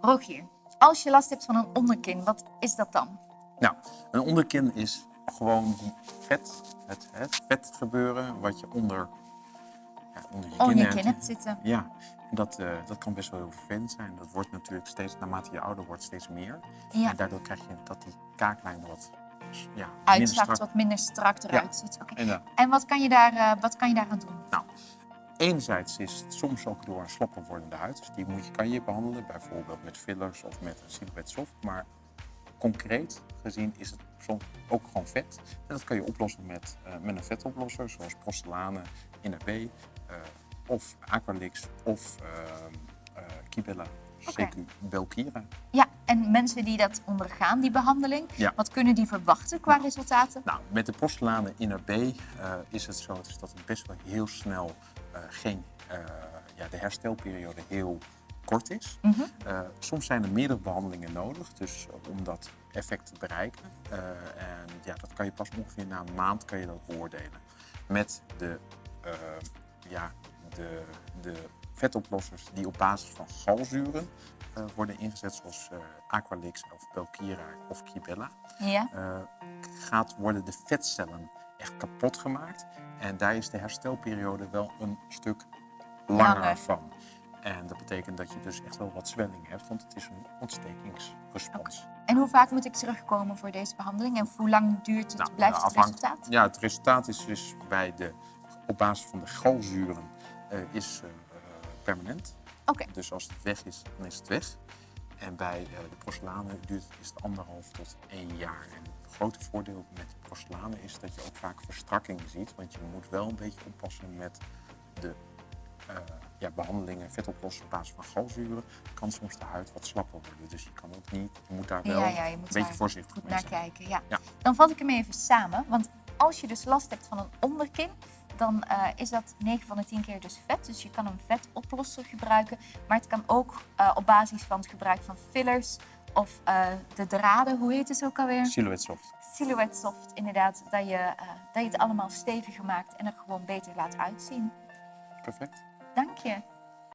Rogier, als je last hebt van een onderkin, wat is dat dan? Nou, een onderkin is gewoon vet, het, het vet gebeuren wat je onder, ja, onder je kin hebt zitten. Ja, en dat, eh, dat kan best wel heel vervelend zijn. Dat wordt natuurlijk steeds, naarmate je ouder wordt, steeds meer. Ja. En daardoor krijg je dat die kaaklijn wat ja, Uitzakt, wat minder strak eruit ziet. En wat kan, je daar, eh, wat kan je daaraan doen? Nou, enerzijds is het soms ook door een slapper wordende huid. Dus die moet je, kan je behandelen, bijvoorbeeld met fillers of met een silhouette soft. Maar concreet gezien is het soms ook gewoon vet. En dat kan je oplossen met, eh, met een vetoplosser, zoals Porcelanen, NRB, eh of Aqualix of ehm eh Kibella, Oké. CQ Belkira. Ja, en mensen die dat ondergaan, die behandeling, Ja. wat kunnen die verwachten qua resultaten? Nou, met de Porcelanen NRB eh, is het zo dus dat het best wel heel snel eh, geen, eh, ja, de herstelperiode heel kort is. Mhm. Soms zijn er meerdere behandelingen nodig, dus om dat effect te bereiken. En ja, dat kan je pas ongeveer na een maand kan je dat beoordelen. Met de, ja, de, de vetoplossers die op basis van galzuren eh, worden ingezet, zoals eh, Aqualix of Belkira of Kibella Ja, eh, gaat worden de vetcellen echt kapot gemaakt. En daar is de herstelperiode wel een stuk langer Langer. van. En dat betekent dat je dus echt wel wat zwelling hebt, want het is een ontstekingsrespons. en hoe vaak moet ik terugkomen voor deze behandeling? En hoe lang duurt het, Nou, blijft het resultaat? Ja, het resultaat is dus bij de, op basis van de galzuren is permanent. Oké, Dus als het weg is, dan is het weg. En bij eh, de porselanen duurt is het anderhalf tot één jaar. En het grote voordeel met porselanen is dat je ook vaak verstrakking ziet. Want je moet wel een beetje oppassen met de eh, ja, behandelingen, vetoplossen op basis van galzuren. Kan soms de huid wat slapper worden. Dus je kan ook niet, je moet daar wel ja, ja, je moet een beetje voorzichtig goed mee naar zijn. kijken. Ja. Ja. Dan vat ik hem even samen. Want als je dus last hebt van een onderkin, dan eh, is dat 9 van de 10 keer dus vet. Dus je kan een vetoplosser gebruiken. Maar het kan ook eh, op basis van het gebruik van fillers of eh, de draden, hoe heet het ook alweer? Silhouette soft. Silhouette soft, inderdaad. Dat je, dat je het allemaal steviger maakt en er gewoon beter laat uitzien. Perfect. Dank je.